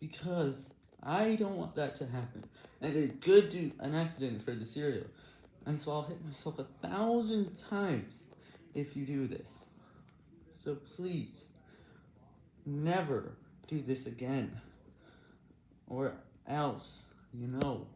because I don't want that to happen, and it could do an accident for the cereal, and so I'll hit myself a thousand times if you do this. So please, never do this again, or else, you know.